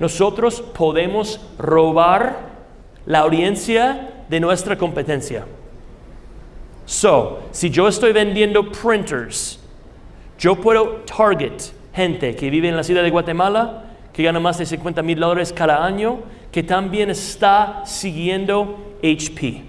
nosotros podemos robar la audiencia de nuestra competencia. So, si yo estoy vendiendo printers, yo puedo target gente que vive en la ciudad de Guatemala, que gana más de 50 mil dólares cada año, que también está siguiendo HP.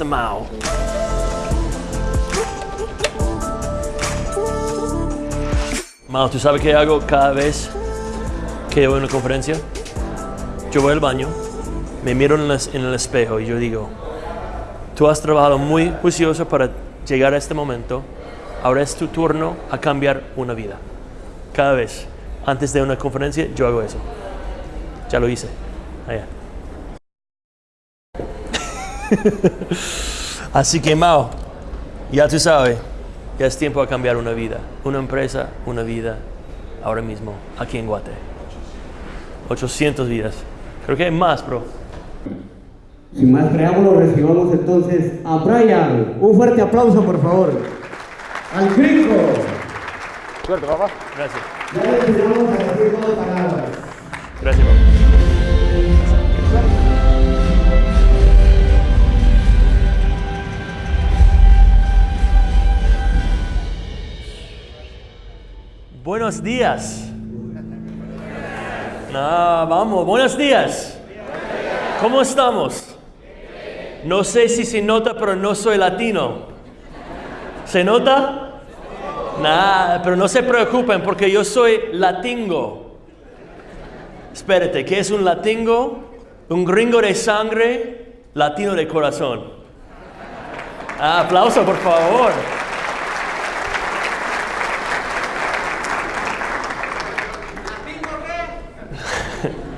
Mr. Mao. Mao, ¿tú sabes qué hago cada vez que voy a una conferencia? Yo voy al baño, me miro en, las- en el espejo y yo digo, tú has trabajado muy juicioso para llegar a este momento, ahora es tu turno a cambiar una vida. Cada vez, antes de una conferencia, yo hago eso. Ya lo hice. Allá. Así que Mao, ya tú sabes, ya es tiempo a cambiar una vida, una empresa, una vida, ahora mismo, aquí en Guate. 800 vidas. Creo que hay más, bro. Sin más preámbulos, recibamos entonces a Brian. Un fuerte aplauso, por favor. Al gringo. Suerte, papá. Gracias. Ya Buenos días. Ah, vamos, buenos días. ¿Cómo estamos? No sé si se nota, pero no soy latino. ¿Se nota? Nada, pero no se preocupen porque yo soy latingo. Espérate, ¿qué es un latingo? Un gringo de sangre, latino de corazón. Ah, aplauso, por favor.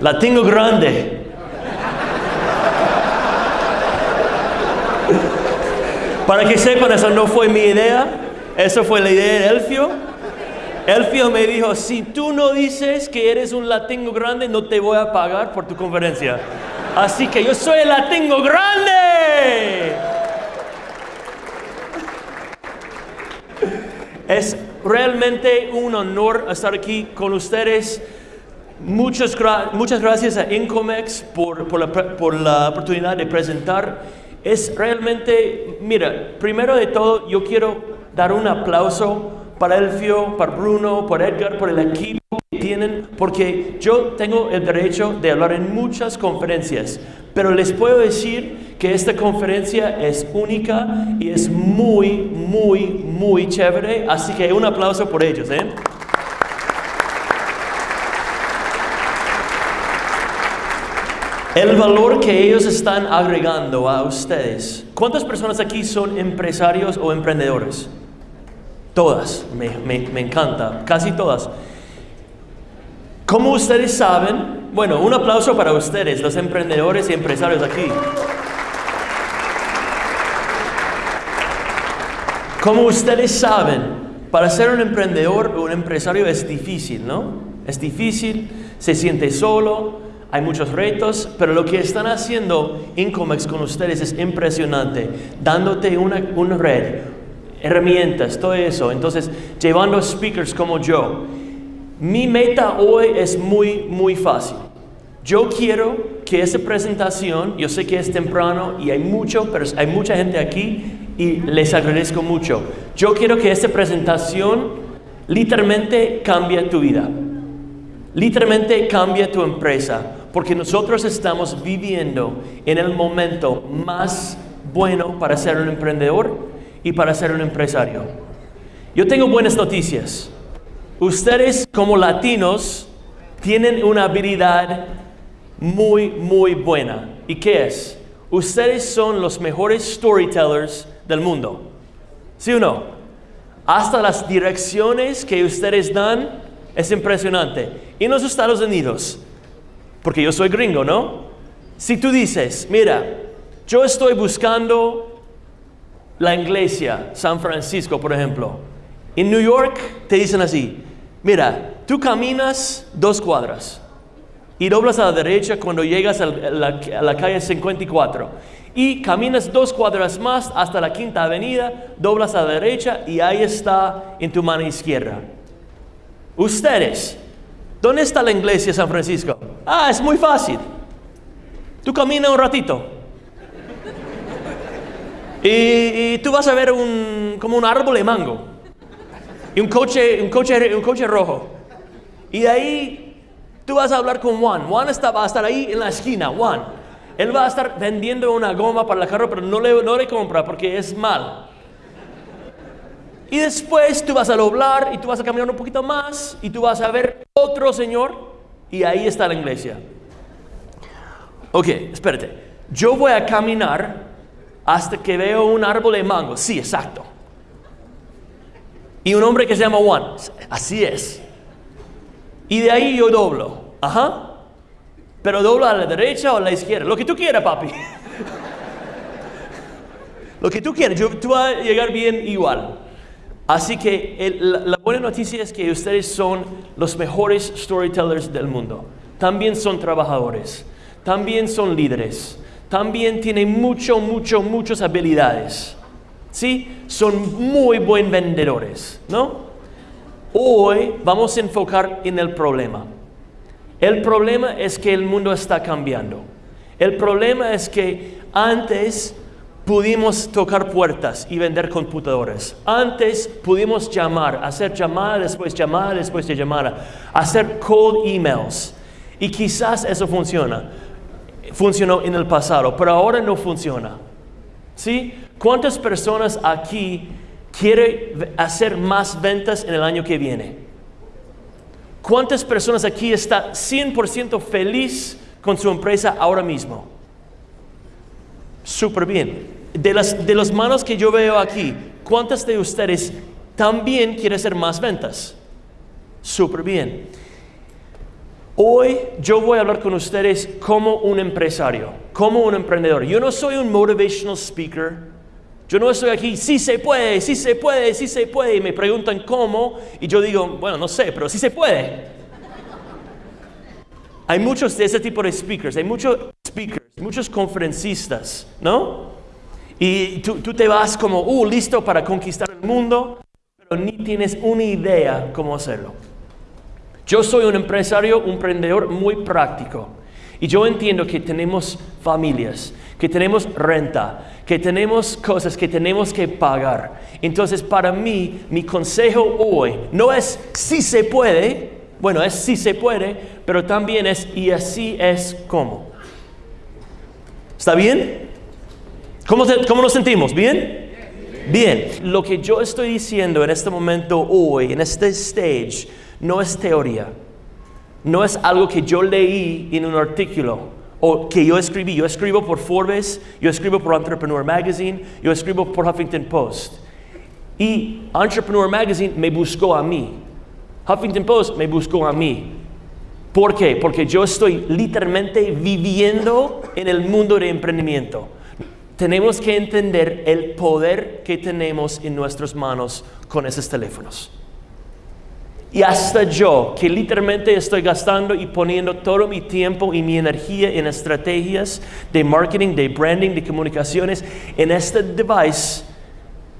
Latingo grande. Para que sepan, eso no fue mi idea, eso fue la idea de Elfio. Elfio me dijo, si tú no dices que eres un latingo grande, no te voy a pagar por tu conferencia. Así que yo soy el latingo grande. Es realmente un honor estar aquí con ustedes. Muchas, muchas gracias a Incomex por, por la, por la oportunidad de presentar. Es realmente, mira, primero de todo yo quiero dar un aplauso para Elfio, para Bruno, para Edgar, por el equipo que tienen, porque yo tengo el derecho de hablar en muchas conferencias, pero les puedo decir que esta conferencia es única y es muy, muy, muy chévere, así que un aplauso por ellos, ¿eh? El valor que ellos están agregando a ustedes. ¿Cuántas personas aquí son empresarios o emprendedores? Todas, me, encanta, casi todas. Como ustedes saben, bueno, un aplauso para ustedes, los emprendedores y empresarios aquí. Como ustedes saben, para ser un emprendedor o un empresario es difícil, ¿no? Es difícil, se siente solo, hay muchos retos, pero lo que están haciendo Incomex con ustedes es impresionante, dándote una, una red, herramientas, todo eso. Entonces, llevando speakers como yo. Mi meta hoy es muy, muy fácil. Yo quiero que esta presentación, yo sé que es temprano y hay mucho, pero hay mucha gente aquí y les agradezco mucho. Yo quiero que esta presentación literalmente cambie tu vida. Literalmente cambia tu empresa, porque nosotros estamos viviendo en el momento más bueno para ser un emprendedor y para ser un empresario. Yo tengo buenas noticias. Ustedes como latinos tienen una habilidad muy, muy buena. ¿Y qué es? Ustedes son los mejores storytellers del mundo. ¿Sí o no? Hasta las direcciones que ustedes dan es impresionante. Y en los Estados Unidos, porque yo soy gringo, ¿no? Si tú dices, mira, yo estoy buscando la iglesia, San Francisco, por ejemplo. En New York te dicen así, mira, tú caminas dos cuadras y doblas a la derecha cuando llegas a la, a la calle 54 y caminas dos cuadras más hasta la quinta avenida, doblas a la derecha y ahí está en tu mano izquierda. Ustedes, ¿dónde está la iglesia de San Francisco? Ah, es muy fácil. Tú caminas un ratito. Y, y tú vas a ver un, como un árbol de mango. Y un coche, un coche, un coche rojo. Y ahí tú vas a hablar con Juan. Juan está, va a estar ahí en la esquina. Juan. Él va a estar vendiendo una goma para el carro, pero no le, no le compra porque es mal. Y después tú vas a doblar y tú vas a caminar un poquito más y tú vas a ver otro señor y ahí está la iglesia. Ok, espérate. Yo voy a caminar hasta que veo un árbol de mango. Sí, exacto. Y un hombre que se llama Juan. Así es. Y de ahí yo doblo. Ajá. Pero doblo a la derecha o a la izquierda. Lo que tú quieras, papi. Lo que tú quieras. Yo, tú vas a llegar bien igual. Así que la buena noticia es que ustedes son los mejores storytellers del mundo. También son trabajadores. También son líderes. También tienen mucho, mucho, muchas habilidades. ¿Sí? Son muy buen vendedores, ¿no? Hoy vamos a enfocar en el problema. El problema es que el mundo está cambiando. El problema es que antes pudimos tocar puertas y vender computadores. Antes pudimos llamar, hacer llamada después llamada después de llamada, hacer cold emails. Y quizás eso funciona. Funcionó en el pasado, pero ahora no funciona. ¿Sí? ¿Cuántas personas aquí quieren hacer más ventas en el año que viene? ¿Cuántas personas aquí están 100% feliz con su empresa ahora mismo? Súper bien. De las, de las manos que yo veo aquí, ¿cuántas de ustedes también quieren hacer más ventas? Súper bien. Hoy yo voy a hablar con ustedes como un empresario, como un emprendedor. Yo no soy un motivational speaker. Yo no estoy aquí, sí se puede, sí se puede, sí se puede. Y me preguntan cómo. Y yo digo, bueno, no sé, pero sí se puede. Hay muchos de ese tipo de speakers, hay muchos speakers, muchos conferencistas, ¿no? Y tú, tú te vas como, uh, listo para conquistar el mundo, pero ni tienes una idea cómo hacerlo. Yo soy un empresario, un emprendedor muy práctico. Y yo entiendo que tenemos familias, que tenemos renta, que tenemos cosas que tenemos que pagar. Entonces, para mí, mi consejo hoy no es si se puede, bueno, es si se puede, pero también es y así es como. ¿Está bien? ¿Cómo, cómo nos sentimos? ¿Bien? Bien. Lo que yo estoy diciendo en este momento hoy, en este stage, no es teoría. No es algo que yo leí en un artículo o que yo escribí. Yo escribo por Forbes, yo escribo por Entrepreneur Magazine, yo escribo por Huffington Post. Y Entrepreneur Magazine me buscó a mí. Huffington Post me buscó a mí. ¿Por qué? Porque yo estoy literalmente viviendo en el mundo de emprendimiento. Tenemos que entender el poder que tenemos en nuestras manos con esos teléfonos. Y hasta yo, que literalmente estoy gastando y poniendo todo mi tiempo y mi energía en estrategias de marketing, de branding, de comunicaciones, en este device,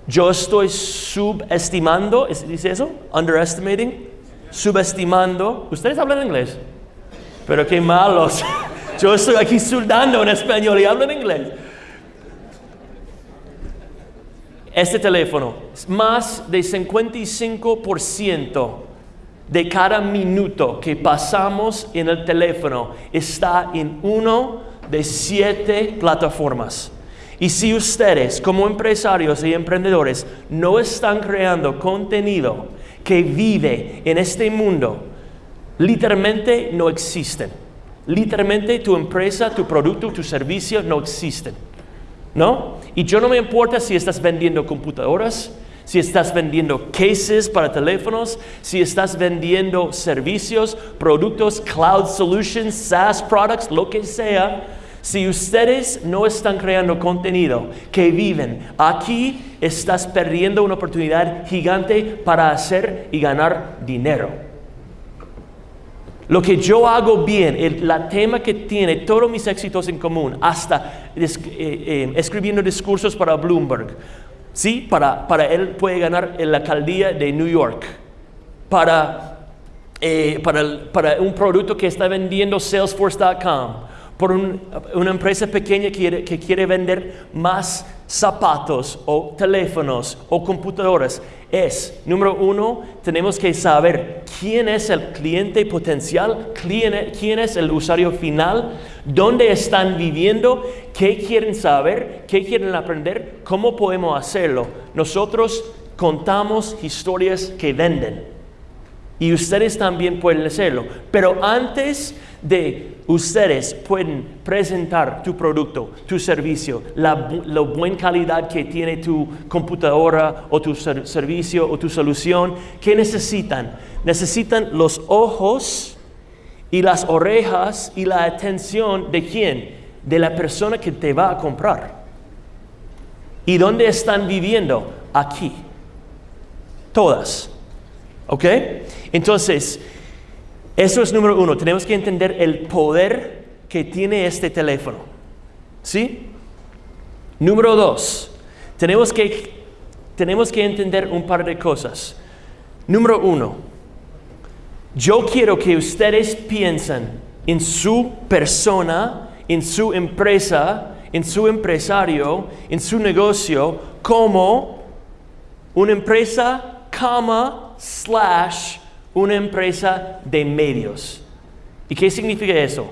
yo estoy subestimando, ¿dice eso? Underestimating, subestimando. ¿Ustedes hablan inglés? Pero qué malos. Yo estoy aquí sudando en español y hablo en inglés. Este teléfono, más de 55% de cada minuto que pasamos en el teléfono está en uno de siete plataformas. Y si ustedes como empresarios y emprendedores no están creando contenido que vive en este mundo, literalmente no existen. Literalmente tu empresa, tu producto, tu servicio no existen. ¿No? Y yo no me importa si estás vendiendo computadoras, si estás vendiendo cases para teléfonos, si estás vendiendo servicios, productos, cloud solutions, SaaS products, lo que sea, Si ustedes no están creando contenido que viven, aquí estás perdiendo una oportunidad gigante para hacer y ganar dinero. Lo que yo hago bien, el tema que tiene todos mis éxitos en común, hasta eh, eh, escribiendo discursos para Bloomberg, ¿sí? Para, para él puede ganar en la alcaldía de New York, para, eh, para un producto que está vendiendo Salesforce.com, por una empresa pequeña que que quiere vender más zapatos o teléfonos o computadoras es, número uno, tenemos que saber quién es el cliente potencial, quién es el usuario final, dónde están viviendo, qué quieren saber, qué quieren aprender, cómo podemos hacerlo. Nosotros contamos historias que venden y ustedes también pueden hacerlo. Pero antes de ustedes pueden presentar tu producto, tu servicio, la, buena calidad que tiene tu computadora o tu servicio o tu solución, ¿qué necesitan? Necesitan los ojos y las orejas y la atención de quién? De la persona que te va a comprar. ¿Y dónde están viviendo? Aquí. Todas. ¿Ok? Entonces, eso es número uno. Tenemos que entender el poder que tiene este teléfono. ¿Sí? Número dos, tenemos que, tenemos que entender un par de cosas. Número uno, yo quiero que ustedes piensen en su persona, en su empresa, en su empresario, en su negocio, como una empresa, cama, slash, una empresa de medios. ¿Y qué significa eso?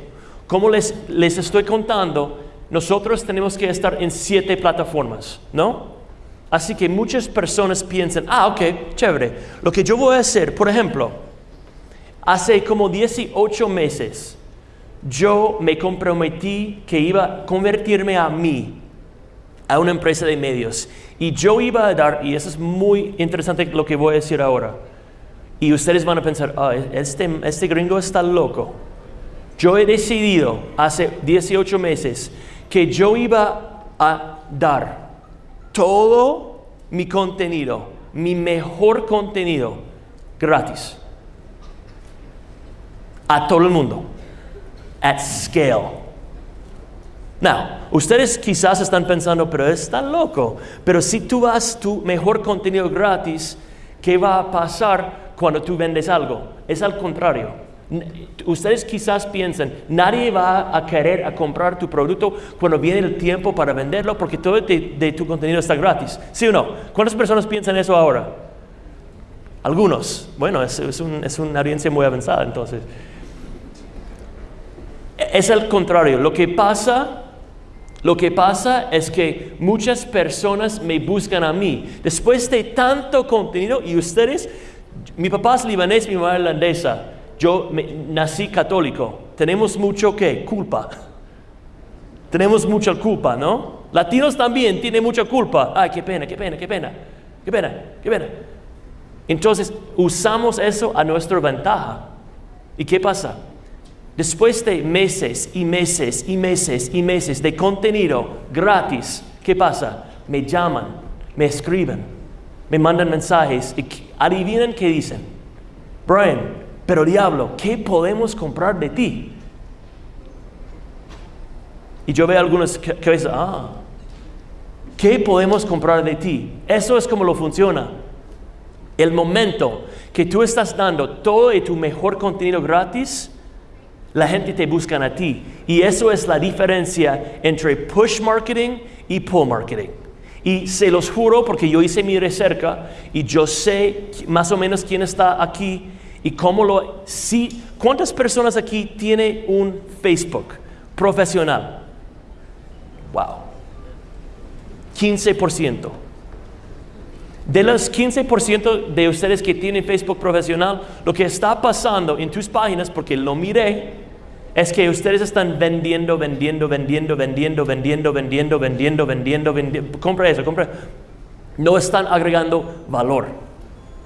Como les, les estoy contando, nosotros tenemos que estar en siete plataformas, ¿no? Así que muchas personas piensan, ah, ok, chévere. Lo que yo voy a hacer, por ejemplo, hace como 18 meses, yo me comprometí que iba a convertirme a mí, a una empresa de medios. Y yo iba a dar, y eso es muy interesante lo que voy a decir ahora, y ustedes van a pensar, ah, este, este gringo está loco. Yo he decidido hace 18 meses que yo iba a dar todo mi contenido, mi mejor contenido, gratis. A todo el mundo. At scale. Now, ustedes quizás están pensando, pero está loco. Pero si tú das tu mejor contenido gratis, ¿qué va a pasar cuando tú vendes algo. Es al contrario. Ustedes quizás piensen, nadie va a querer a comprar tu producto cuando viene el tiempo para venderlo porque todo de, tu contenido está gratis. ¿Sí o no? ¿Cuántas personas piensan eso ahora? Algunos. Bueno, es, es una audiencia muy avanzada entonces. Es al contrario. Lo que pasa lo que pasa es que muchas personas me buscan a mí. Después de tanto contenido y ustedes mi papá es libanés, mi mamá es irlandesa. Yo nací católico. Tenemos mucho que culpa. Tenemos mucha culpa, ¿no? Latinos también tienen mucha culpa. Ay, qué pena, qué pena, qué pena. Qué pena, qué pena. Entonces usamos eso a nuestra ventaja. ¿Y qué pasa? Después de meses y meses y meses y meses de contenido gratis, ¿qué pasa? Me llaman, me escriben, me mandan mensajes y adivinen qué dicen. Brian, pero diablo, ¿qué podemos comprar de ti? Y yo veo algunos que, dicen, ah, ¿qué podemos comprar de ti? Eso es como lo funciona. El momento que tú estás dando todo tu mejor contenido gratis, la gente te busca a ti. Y eso es la diferencia entre push marketing y pull marketing. Y se los juro porque yo hice mi recerca y yo sé más o menos quién está aquí y cómo lo... Si, ¿Cuántas personas aquí tienen un Facebook profesional? Wow. 15%. De los 15% de ustedes que tienen Facebook profesional, lo que está pasando en tus páginas, porque lo miré, es que ustedes están vendiendo, vendiendo, vendiendo, vendiendo, vendiendo, vendiendo, vendiendo, vendiendo, vendiendo. Compra eso, compra. No están agregando valor.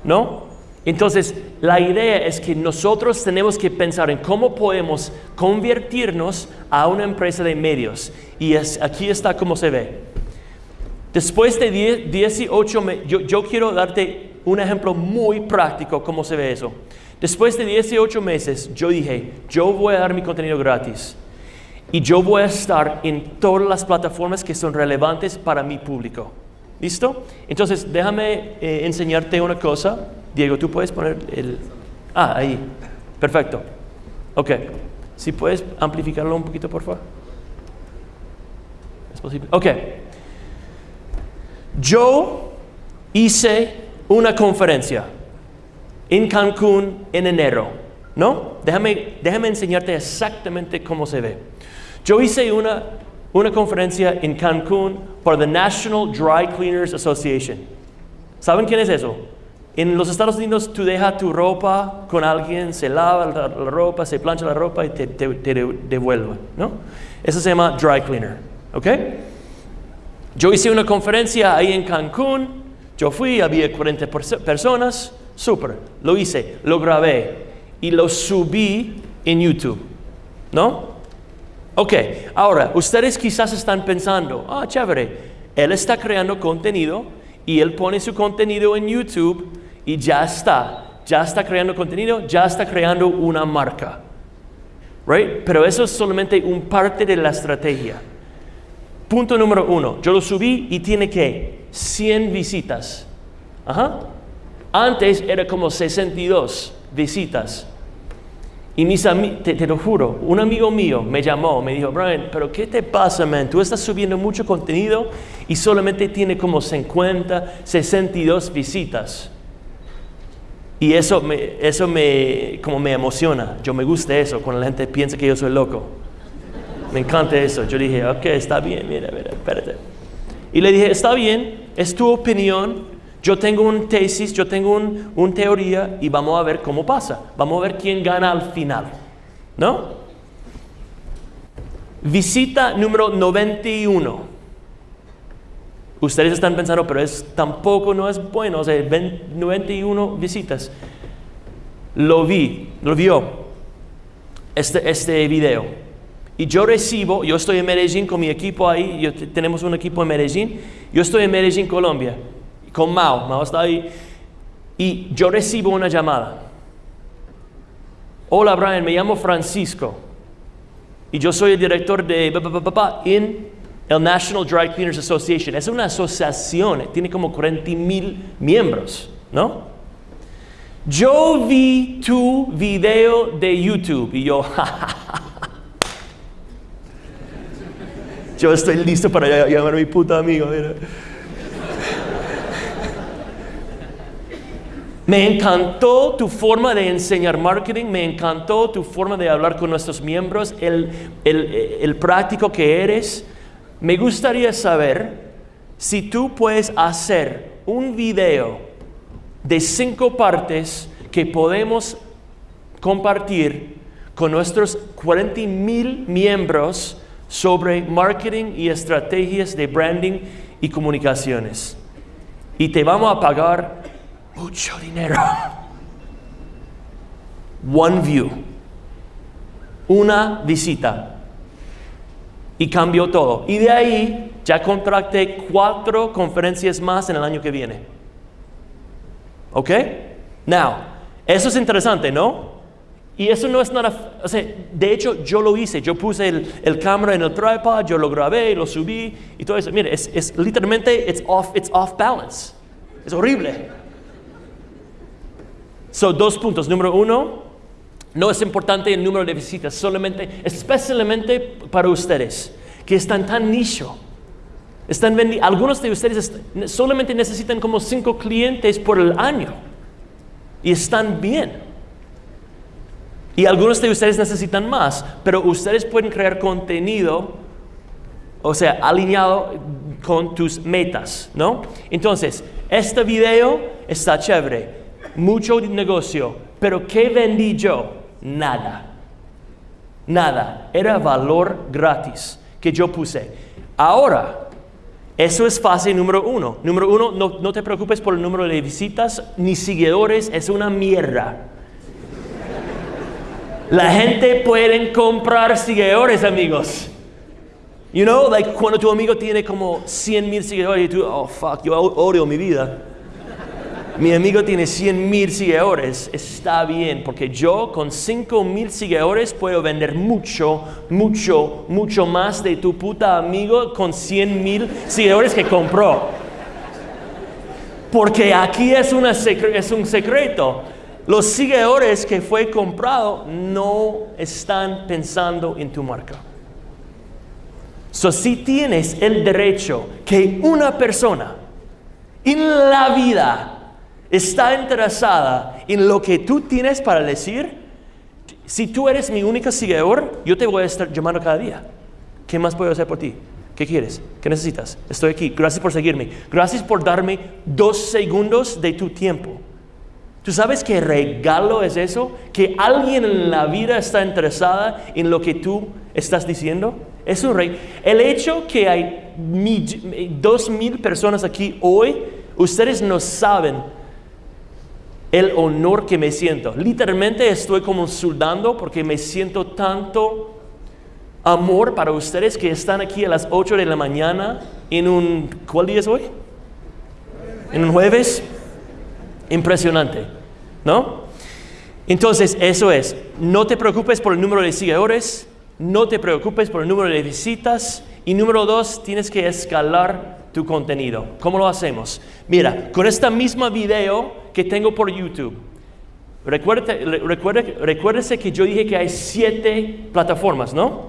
¿No? Entonces, la idea es que nosotros tenemos que pensar en cómo podemos convertirnos a una empresa de medios. Y es, aquí está cómo se ve. Después de 18 meses, yo, yo quiero darte un ejemplo muy práctico cómo se ve eso. Después de 18 meses, yo dije, yo voy a dar mi contenido gratis. Y yo voy a estar en todas las plataformas que son relevantes para mi público. ¿Listo? Entonces, déjame eh, enseñarte una cosa. Diego, tú puedes poner el... Ah, ahí. Perfecto. Ok. Si puedes amplificarlo un poquito, por favor. ¿Es posible? Ok. Yo hice una conferencia en Cancún en enero, ¿no? Déjame, déjame enseñarte exactamente cómo se ve. Yo hice una, una conferencia en Cancún por the National Dry Cleaners Association. ¿Saben quién es eso? En los Estados Unidos tú dejas tu ropa con alguien, se lava la, ropa, se plancha la ropa y te, te, devuelve, ¿no? Eso se llama dry cleaner, ¿ok? Yo hice una conferencia ahí en Cancún, yo fui, había 40 personas, súper, lo hice, lo grabé y lo subí en YouTube, ¿no? Ok, ahora, ustedes quizás están pensando, ah, chévere, él está creando contenido y él pone su contenido en YouTube y ya está, ya está creando contenido, ya está creando una marca. Right? Pero eso es solamente un parte de la estrategia. Punto número uno, yo lo subí y tiene que 100 visitas. Ajá. Antes era como 62 visitas. Y mis te, te, lo juro, un amigo mío me llamó, me dijo, Brian, pero ¿qué te pasa, man? Tú estás subiendo mucho contenido y solamente tiene como 50, 62 visitas. Y eso me, eso me, como me emociona. Yo me gusta eso, cuando la gente piensa que yo soy loco. Me encanta eso. Yo dije, ok, está bien, mira, mira, espérate. Y le dije, está bien, es tu opinión, yo tengo una tesis, yo tengo una un teoría y vamos a ver cómo pasa. Vamos a ver quién gana al final. ¿No? Visita número 91. Ustedes están pensando, pero es, tampoco no es bueno, o sea, 91 visitas. Lo vi, lo vio, este, este video. Y yo recibo, yo estoy en Medellín con mi equipo ahí, yo, tenemos un equipo en Medellín, yo estoy en Medellín, Colombia con Mao, Mao está ahí, y yo recibo una llamada. Hola Brian, me llamo Francisco y yo soy el director de en el National Dry Cleaners Association. Es una asociación, tiene como 40 mil miembros, ¿no? Yo vi tu video de YouTube y yo, yo estoy listo para llamar a mi puta amigo. Mira. Me encantó tu forma de enseñar marketing, me encantó tu forma de hablar con nuestros miembros, el, el, práctico que eres. Me gustaría saber si tú puedes hacer un video de cinco partes que podemos compartir con nuestros 40 mil miembros sobre marketing y estrategias de branding y comunicaciones. Y te vamos a pagar mucho dinero. One view. Una visita. Y cambió todo. Y de ahí ya contracté cuatro conferencias más en el año que viene. ¿Ok? Now, eso es interesante, ¿no? Y eso no es nada, de hecho yo lo hice, yo puse el, el, cámara en el tripod, yo lo grabé, lo subí y todo eso. Mire, es, es literalmente, it's off, it's off balance. Es horrible. Son dos puntos. Número uno, no es importante el número de visitas, solamente, especialmente para ustedes, que están tan nicho. Están algunos de ustedes solamente necesitan como cinco clientes por el año y están bien. Y algunos de ustedes necesitan más, pero ustedes pueden crear contenido, o sea, alineado con tus metas, ¿no? Entonces, este video está chévere mucho negocio, pero ¿qué vendí yo? Nada. Nada. Era valor gratis que yo puse. Ahora, Eso es fase número uno. Número uno, no, no te preocupes por el número de visitas ni seguidores, es una mierda. La gente puede comprar seguidores, amigos. You know, like cuando tu amigo tiene como 100 mil seguidores y tú, oh fuck, yo odio mi vida. Mi amigo tiene 100 mil seguidores, está bien, porque yo con 5 mil seguidores puedo vender mucho, mucho, mucho más de tu puta amigo con 100 mil seguidores que compró. Porque aquí es, una es un secreto. Los seguidores que fue comprado no están pensando en tu marca. So, si tienes el derecho que una persona en la vida está interesada en lo que tú tienes para decir, si tú eres mi única seguidor, yo te voy a estar llamando cada día. ¿Qué más puedo hacer por ti? ¿Qué quieres? ¿Qué necesitas? Estoy aquí. Gracias por seguirme. Gracias por darme dos segundos de tu tiempo. ¿Tú sabes qué regalo es eso? Que alguien en la vida está interesada en lo que tú estás diciendo. Es un rey. El hecho que hay dos mil personas aquí hoy, ustedes no saben el honor que me siento. Literalmente estoy como sudando porque me siento tanto amor para ustedes que están aquí a las 8 de la mañana en un... ¿Cuál día es hoy? En un jueves Impresionante, ¿no? Entonces, eso es, no te preocupes por el número de seguidores, no te preocupes por el número de visitas y número dos, tienes que escalar tu contenido. ¿Cómo lo hacemos? Mira, con esta misma video que tengo por YouTube, recuérdese, recuérdese que yo dije que hay siete plataformas, ¿no?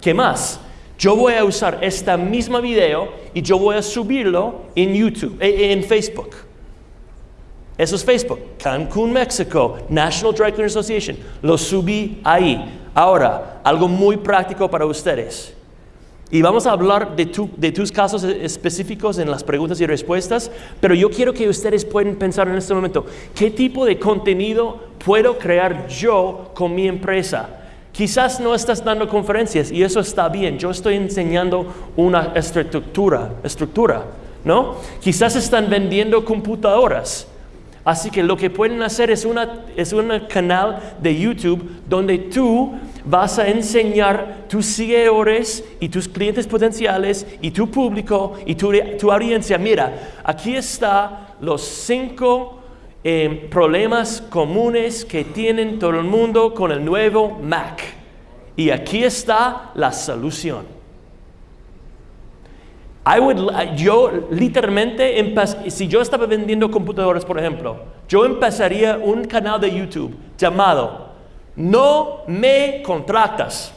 ¿Qué más? Yo voy a usar esta misma video y yo voy a subirlo en YouTube, eh, en Facebook. Eso es Facebook, Cancún, México, National Dry Cleaner Association. Lo subí ahí. Ahora, algo muy práctico para ustedes. Y vamos a hablar de, de, tus casos específicos en las preguntas y respuestas, pero yo quiero que ustedes puedan pensar en este momento, ¿qué tipo de contenido puedo crear yo con mi empresa? Quizás no estás dando conferencias y eso está bien, yo estoy enseñando una estructura, estructura, ¿no? Quizás están vendiendo computadoras Así que lo que pueden hacer es, una, es un canal de YouTube donde tú vas a enseñar tus seguidores y tus clientes potenciales y tu público y tu, audiencia. Mira, aquí están los cinco eh, problemas comunes que tienen todo el mundo con el nuevo Mac. Y aquí está la solución. I would, yo literalmente, si yo estaba vendiendo computadoras, por ejemplo, yo empezaría un canal de YouTube llamado No me contratas.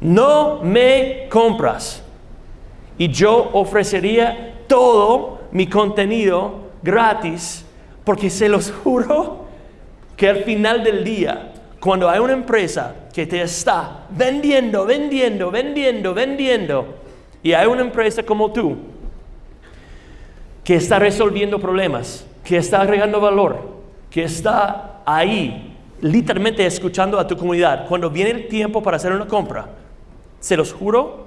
No me compras. Y yo ofrecería todo mi contenido gratis, porque se los juro que al final del día cuando hay una empresa que te está vendiendo, vendiendo, vendiendo, vendiendo, y hay una empresa como tú que está resolviendo problemas, que está agregando valor, que está ahí, literalmente escuchando a tu comunidad, cuando viene el tiempo para hacer una compra, se los juro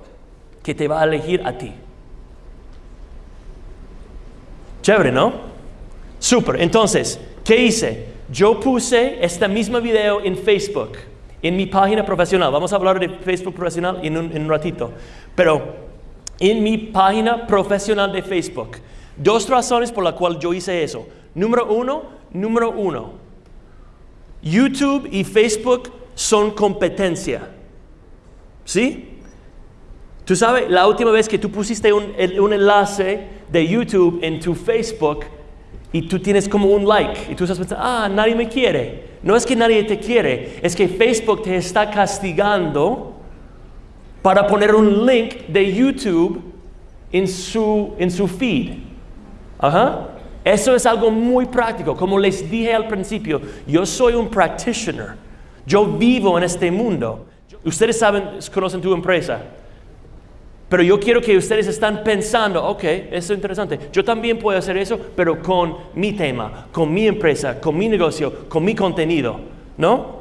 que te va a elegir a ti. Chévere, ¿no? Súper. Entonces, ¿qué hice? Yo puse esta misma video en Facebook, en mi página profesional. Vamos a hablar de Facebook profesional en un, ratito. Pero en mi página profesional de Facebook. Dos razones por las cuales yo hice eso. Número uno, número uno. YouTube y Facebook son competencia. ¿Sí? Tú sabes, la última vez que tú pusiste un, un enlace de YouTube en tu Facebook, y tú tienes como un like y tú estás pensando, ah, nadie me quiere. No es que nadie te quiere, es que Facebook te está castigando para poner un link de YouTube en su, en su feed. Ajá. Eso es algo muy práctico. Como les dije al principio, yo soy un practitioner. Yo vivo en este mundo. Ustedes saben, conocen tu empresa. Pero yo quiero que ustedes están pensando, ok, eso es interesante. Yo también puedo hacer eso, pero con mi tema, con mi empresa, con mi negocio, con mi contenido, ¿no?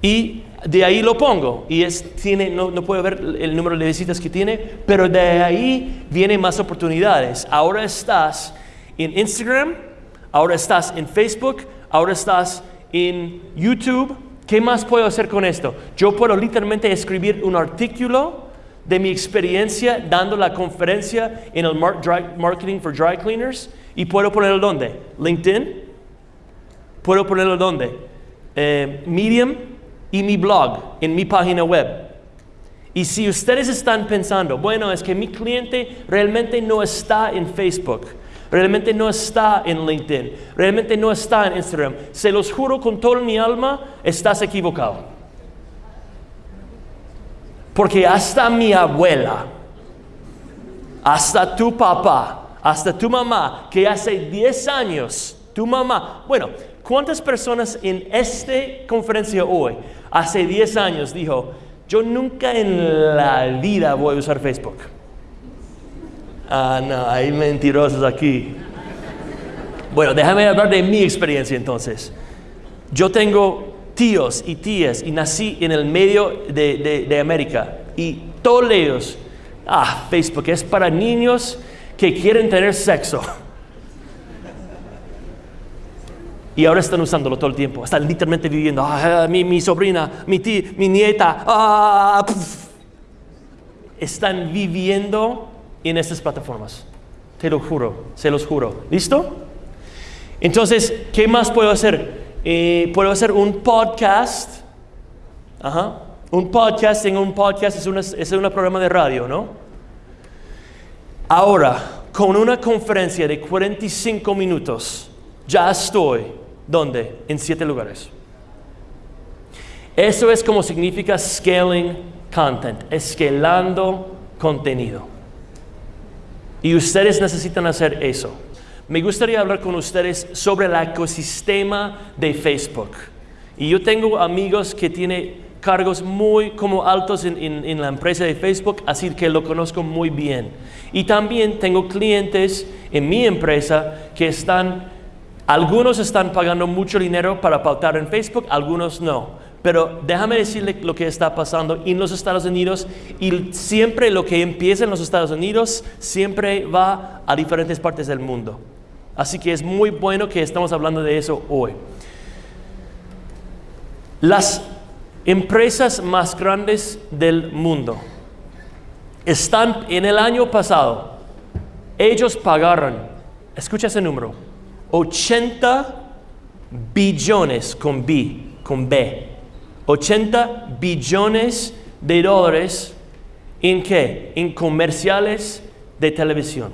Y de ahí lo pongo y es, tiene, no, no puedo ver el número de visitas que tiene, pero de ahí vienen más oportunidades. Ahora estás en Instagram, ahora estás en Facebook, ahora estás en YouTube. ¿Qué más puedo hacer con esto? Yo puedo literalmente escribir un artículo de mi experiencia dando la conferencia en el Marketing for Dry Cleaners y puedo ponerlo donde? LinkedIn. Puedo ponerlo donde? Eh, Medium y mi blog en mi página web. Y si ustedes están pensando, bueno, es que mi cliente realmente no está en Facebook, realmente no está en LinkedIn, realmente no está en Instagram, se los juro con toda mi alma, estás equivocado. Porque hasta mi abuela, hasta tu papá, hasta tu mamá, que hace 10 años, tu mamá, bueno, ¿cuántas personas en esta conferencia hoy, hace 10 años, dijo, yo nunca en la vida voy a usar Facebook? Ah, no, hay mentirosos aquí. Bueno, déjame hablar de mi experiencia entonces. Yo tengo tíos y tías y nací en el medio de, América y todos ellos, ah, Facebook es para niños que quieren tener sexo. Y ahora están usándolo todo el tiempo. Están literalmente viviendo. Ah, mi, sobrina, mi tía, mi nieta. Ah, están viviendo en estas plataformas. Te lo juro, se los juro. ¿Listo? Entonces, ¿qué más puedo hacer? Eh, puedo hacer un podcast. Un podcast en un podcast es, es un programa de radio, ¿no? Ahora, con una conferencia de 45 minutos, ya estoy, ¿dónde? En siete lugares. Eso es como significa scaling content, escalando contenido. Y ustedes necesitan hacer eso. Me gustaría hablar con ustedes sobre el ecosistema de Facebook. Y yo tengo amigos que tienen cargos muy como altos en, la empresa de Facebook, así que lo conozco muy bien. Y también tengo clientes en mi empresa que están, algunos están pagando mucho dinero para pautar en Facebook, algunos no. Pero déjame decirle lo que está pasando en los Estados Unidos y siempre lo que empieza en los Estados Unidos siempre va a diferentes partes del mundo. Así que es muy bueno que estamos hablando de eso hoy. Las empresas más grandes del mundo están en el año pasado, ellos pagaron, escucha ese número, 80 billones con B, con B, 80 billones de dólares en qué? En comerciales de televisión.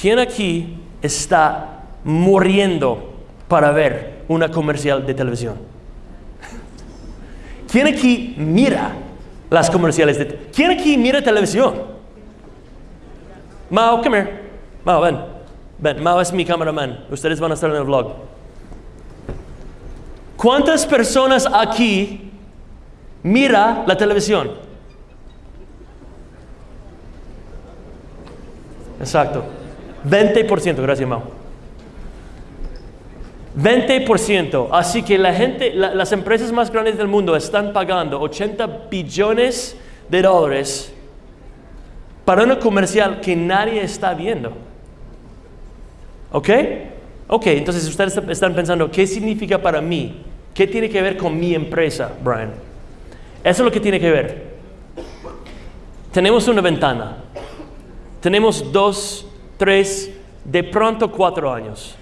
¿Quién aquí está muriendo para ver una comercial de televisión? ¿Quién aquí mira las comerciales de ¿Quién aquí mira televisión? Mao, come here. Mao, ven. Ven, Mao es mi cameraman. Ustedes van a estar en el vlog. ¿Cuántas personas aquí mira la televisión? Exacto. 20%, gracias, Mau. 20%. Así que la gente, las empresas más grandes del mundo están pagando 80 billones de dólares para una comercial que nadie está viendo. ¿Ok? Ok, entonces ustedes están pensando, ¿qué significa para mí? ¿Qué tiene que ver con mi empresa, Brian? Eso es lo que tiene que ver. Tenemos una ventana. Tenemos dos tres, de pronto cuatro años.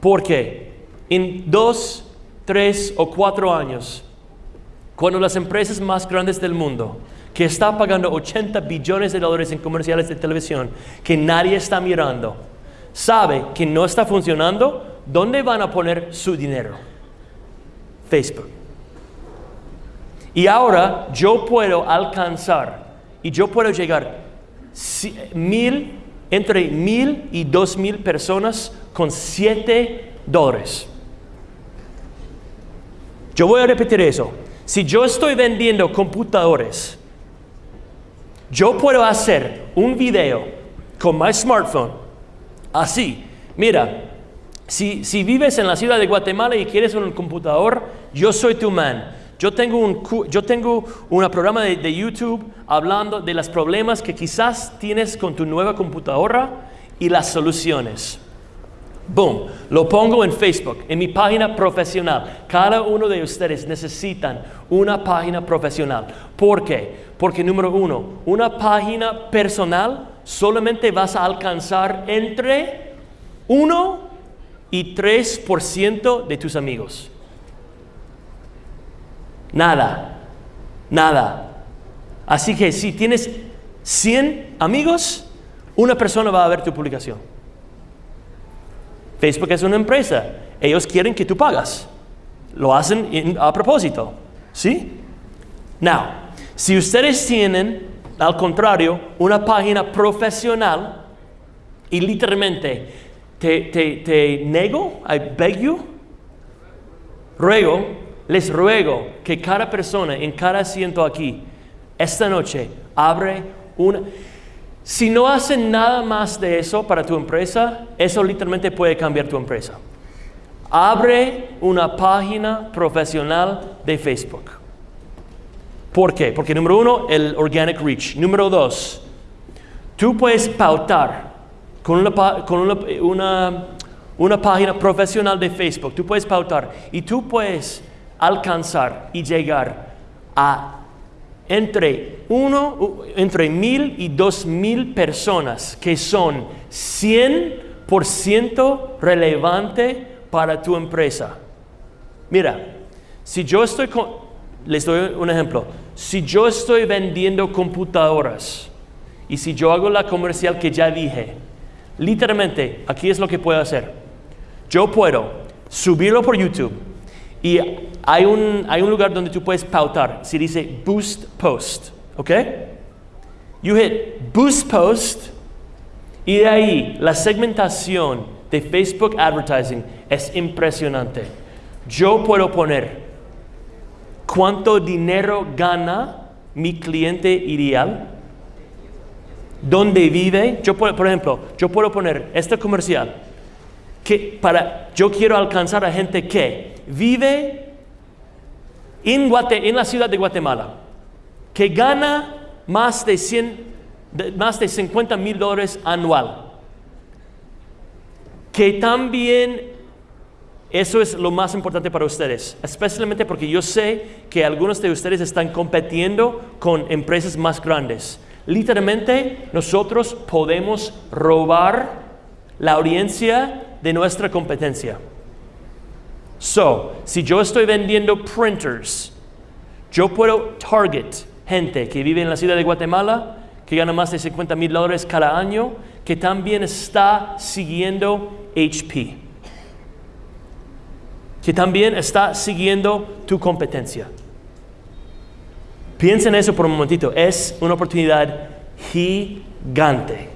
¿Por qué? En dos, tres o cuatro años, cuando las empresas más grandes del mundo, que están pagando 80 billones de dólares en comerciales de televisión, que nadie está mirando, sabe que no está funcionando, ¿dónde van a poner su dinero? Facebook. Y ahora yo puedo alcanzar y yo puedo llegar mil, entre mil y dos mil personas con siete dólares. Yo voy a repetir eso. Si yo estoy vendiendo computadores, yo puedo hacer un video con mi smartphone así. Mira, Si, si vives en la ciudad de Guatemala y quieres un computador, yo soy tu man. Yo tengo un, yo tengo un programa de, de YouTube hablando de los problemas que quizás tienes con tu nueva computadora y las soluciones. Boom, lo pongo en Facebook, en mi página profesional. Cada uno de ustedes necesitan una página profesional. ¿Por qué? Porque número uno, una página personal solamente vas a alcanzar entre 1 y 3% de tus amigos. Nada, nada. Así que si tienes 100 amigos, una persona va a ver tu publicación. Facebook es una empresa. Ellos quieren que tú pagas. Lo hacen en- a propósito. ¿Sí? Now, si ustedes tienen, al contrario, una página profesional y literalmente te, te, te nego, I beg you, ruego, les ruego que cada persona en cada asiento aquí, esta noche, abre una... Si no hacen nada más de eso para tu empresa, eso literalmente puede cambiar tu empresa. Abre una página profesional de Facebook. ¿Por qué? Porque número uno, el organic reach. Número dos, tú puedes pautar con una, con una, una- una página profesional de Facebook. Tú puedes pautar y tú puedes alcanzar y llegar a entre uno, entre mil y dos mil personas que son 100% relevante para tu empresa. Mira, si yo estoy con, les doy un ejemplo, si yo estoy vendiendo computadoras y si yo hago la comercial que ya dije, literalmente aquí es lo que puedo hacer. Yo puedo subirlo por YouTube y hay un, hay un lugar donde tú puedes pautar, si dice Boost Post, ¿ok? You hit Boost Post y de ahí la segmentación de Facebook Advertising es impresionante. Yo puedo poner cuánto dinero gana mi cliente ideal, dónde vive. Yo puedo, por ejemplo, yo puedo poner este comercial que para yo quiero alcanzar a gente que vive en, Guate- en la ciudad de Guatemala, que gana más de 100, de- más de 50 mil dólares anual, que también eso es lo más importante para ustedes, especialmente porque yo sé que algunos de ustedes están compitiendo con empresas más grandes. Literalmente, nosotros podemos robar la audiencia de nuestra competencia. So, si yo estoy vendiendo printers, yo puedo target gente que vive en la ciudad de Guatemala, que gana más de 50 mil dólares cada año, que también está siguiendo HP que también está siguiendo tu competencia. Piensa en eso por un momentito. Es una oportunidad gigante.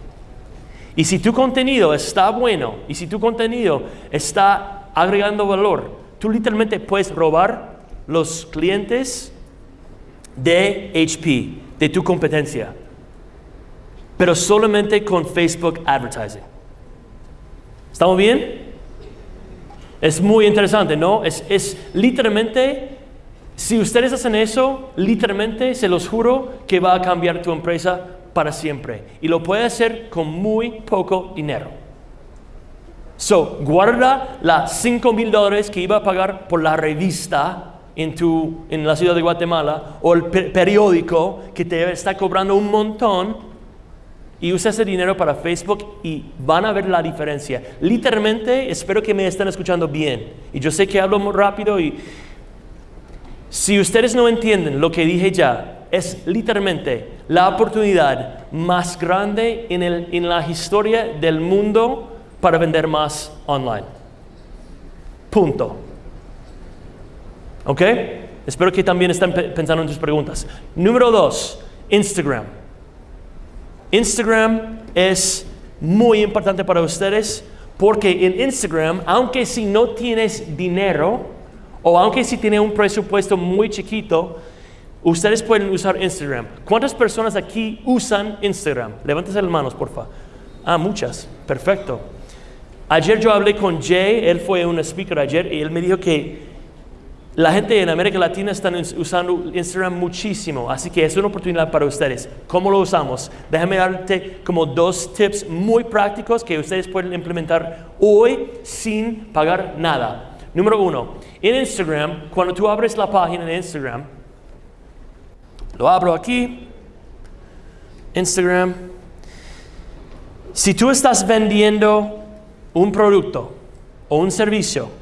Y si tu contenido está bueno y si tu contenido está agregando valor, tú literalmente puedes robar los clientes de HP, de tu competencia, pero solamente con Facebook Advertising. ¿Estamos bien? Es muy interesante, ¿no? Es, es literalmente, si ustedes hacen eso, literalmente se los juro que va a cambiar tu empresa para siempre. Y lo puede hacer con muy poco dinero. So, guarda las 5 mil dólares que iba a pagar por la revista en, tu, en la ciudad de Guatemala o el pe- periódico que te está cobrando un montón y usa ese dinero para Facebook y van a ver la diferencia. Literalmente, espero que me estén escuchando bien. Y yo sé que hablo muy rápido y si ustedes no entienden lo que dije ya, es literalmente la oportunidad más grande en, el- en la historia del mundo para vender más online. Punto. ¿Ok? Espero que también estén pe- pensando en tus preguntas. Número dos, Instagram. Instagram es muy importante para ustedes porque en Instagram, aunque si no tienes dinero o aunque si tienes un presupuesto muy chiquito, ustedes pueden usar Instagram. ¿Cuántas personas aquí usan Instagram? Levántese las manos, por favor. Ah, muchas. Perfecto. Ayer yo hablé con Jay, él fue un speaker ayer y él me dijo que la gente en América Latina está usando Instagram muchísimo, así que es una oportunidad para ustedes. ¿Cómo lo usamos? Déjame darte como dos tips muy prácticos que ustedes pueden implementar hoy sin pagar nada. Número uno, en Instagram, cuando tú abres la página de Instagram, lo abro aquí, Instagram, si tú estás vendiendo un producto o un servicio,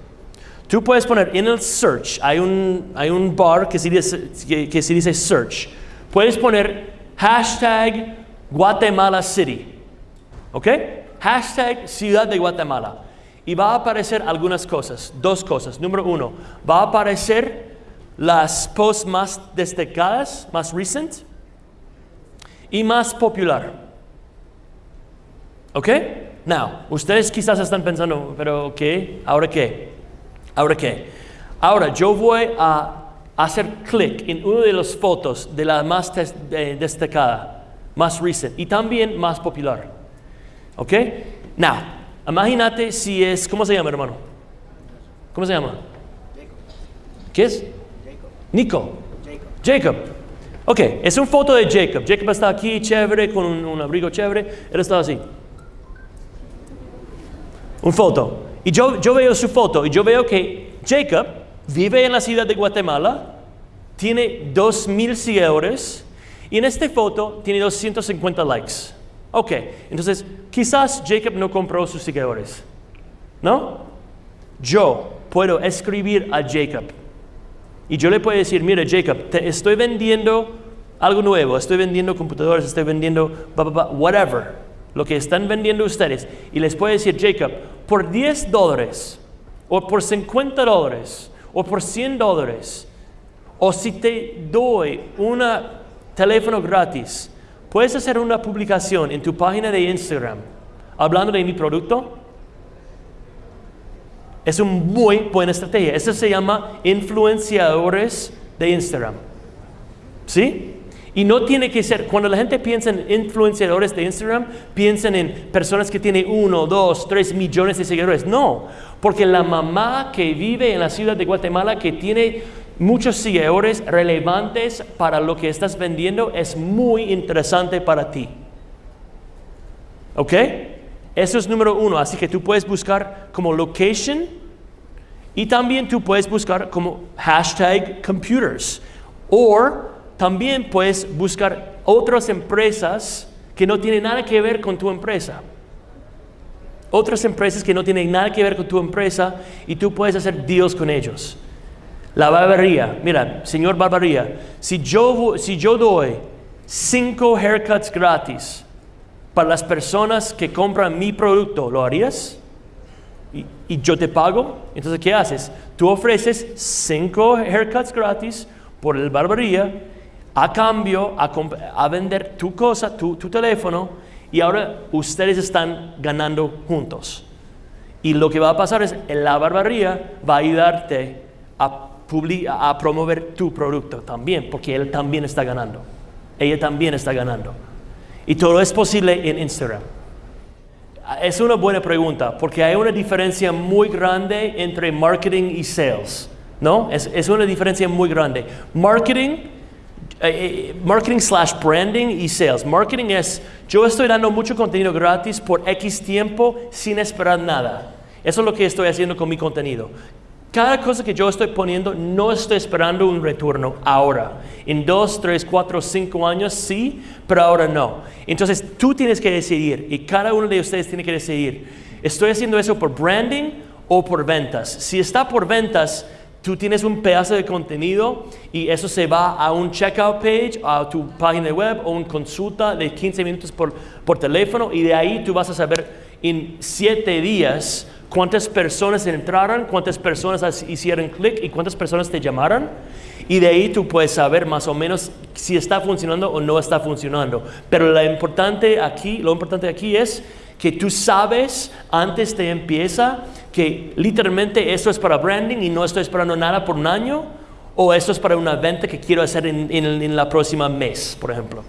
Tú puedes poner en el search, hay un, hay un bar que se, dice, que, se dice search. Puedes poner hashtag Guatemala City. ¿Ok? Hashtag Ciudad de Guatemala. Y va a aparecer algunas cosas, dos cosas. Número uno, va a aparecer las posts más destacadas, más recent y más popular. ¿Ok? Now, ustedes quizás están pensando, pero ¿qué? ¿Ahora qué? Ahora qué? Ahora yo voy a hacer clic en una de las fotos de la más destacada, más recent y también más popular. ¿Ok? Now, imagínate si es, ¿cómo se llama hermano? ¿Cómo se llama? Jacob. ¿Qué es? Jacob. Nico. Jacob. Jacob. Ok, es una foto de Jacob. Jacob está aquí, chévere, con un, un abrigo chévere. Él está así. Un foto. Y yo, yo veo su foto y yo veo que Jacob vive en la ciudad de Guatemala, tiene 2.000 seguidores y en esta foto tiene 250 likes. Ok, entonces quizás Jacob no compró sus seguidores, ¿no? Yo puedo escribir a Jacob y yo le puedo decir, mira Jacob, te estoy vendiendo algo nuevo, estoy vendiendo computadores, estoy vendiendo whatever lo que están vendiendo ustedes, y les puede decir, Jacob, por 10 dólares, o por 50 dólares, o por 100 dólares, o si te doy un teléfono gratis, puedes hacer una publicación en tu página de Instagram hablando de mi producto. Es una muy buena estrategia. Eso se llama influenciadores de Instagram. ¿Sí? Y no tiene que ser, cuando la gente piensa en influenciadores de Instagram, piensan en personas que tienen uno, dos, tres millones de seguidores. No, porque la mamá que vive en la ciudad de Guatemala, que tiene muchos seguidores relevantes para lo que estás vendiendo, es muy interesante para ti. ¿Ok? Eso es número uno. Así que tú puedes buscar como location y también tú puedes buscar como hashtag computers. O también puedes buscar otras empresas que no tienen nada que ver con tu empresa. Otras empresas que no tienen nada que ver con tu empresa y tú puedes hacer deals con ellos. La barbería, mira, señor barbería, si yo, si yo doy cinco haircuts gratis para las personas que compran mi producto, ¿lo harías? Y, yo te pago. Entonces, ¿qué haces? Tú ofreces cinco haircuts gratis por el barbería a cambio a, vender tu cosa, tu, teléfono, y ahora ustedes están ganando juntos. Y lo que va a pasar es, la barbaría va a ayudarte a, promover tu producto también, porque él también está ganando. Ella también está ganando. Y todo es posible en Instagram. Es una buena pregunta, porque hay una diferencia muy grande entre marketing y sales. ¿No? Es una diferencia muy grande. Marketing eh, eh, marketing slash branding y sales. Marketing es, yo estoy dando mucho contenido gratis por X tiempo sin esperar nada. Eso es lo que estoy haciendo con mi contenido. Cada cosa que yo estoy poniendo, no estoy esperando un retorno ahora. En dos, tres, cuatro, cinco años sí, pero ahora no. Entonces tú tienes que decidir y cada uno de ustedes tiene que decidir. ¿Estoy haciendo eso por branding o por ventas? Si está por ventas, Tú tienes un pedazo de contenido y eso se va a un checkout page, a tu página web o una consulta de 15 minutos por, por teléfono y de ahí tú vas a saber en 7 días cuántas personas entraron, cuántas personas hicieron clic y cuántas personas te llamaron. Y de ahí tú puedes saber más o menos si está funcionando o no está funcionando. Pero lo importante aquí, lo importante aquí es que tú sabes antes de empieza que literalmente esto es para branding y no estoy esperando nada por un año, o esto es para una venta que quiero hacer en, en, la próxima mes, por ejemplo.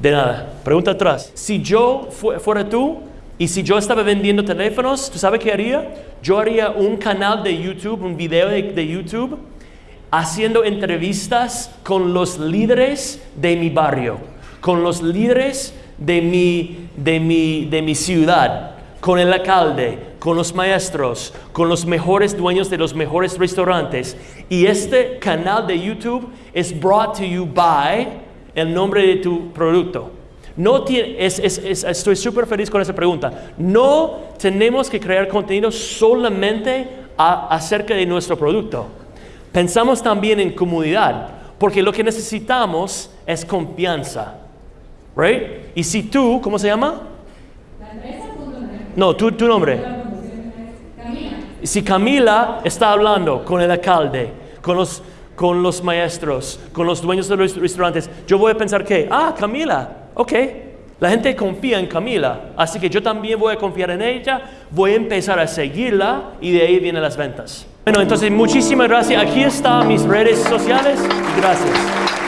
De nada. Pregunta atrás. Si yo fuera tú, Y si yo estaba vendiendo teléfonos, ¿tú sabes qué haría? Yo haría un canal de YouTube, un video de, de YouTube, haciendo entrevistas con los líderes de mi barrio, con los líderes de mi, de mi, de mi ciudad, con el alcalde, con los maestros, con los mejores dueños de los mejores restaurantes. Y este canal de YouTube es brought to you by el nombre de tu producto. No estoy súper feliz con esa pregunta. No tenemos que crear contenido solamente acerca de nuestro producto. Pensamos también en comunidad, porque lo que necesitamos es confianza. Right? Y si tú, ¿cómo se llama? No, tú, tu nombre. Si Camila está hablando con el alcalde, con los, con los maestros, con los dueños de los restaurantes, yo voy a pensar que, ah, Camila, ok, la gente confía en Camila, así que yo también voy a confiar en ella, voy a empezar a seguirla y de ahí vienen las ventas. Bueno, entonces muchísimas gracias. Aquí están mis redes sociales gracias.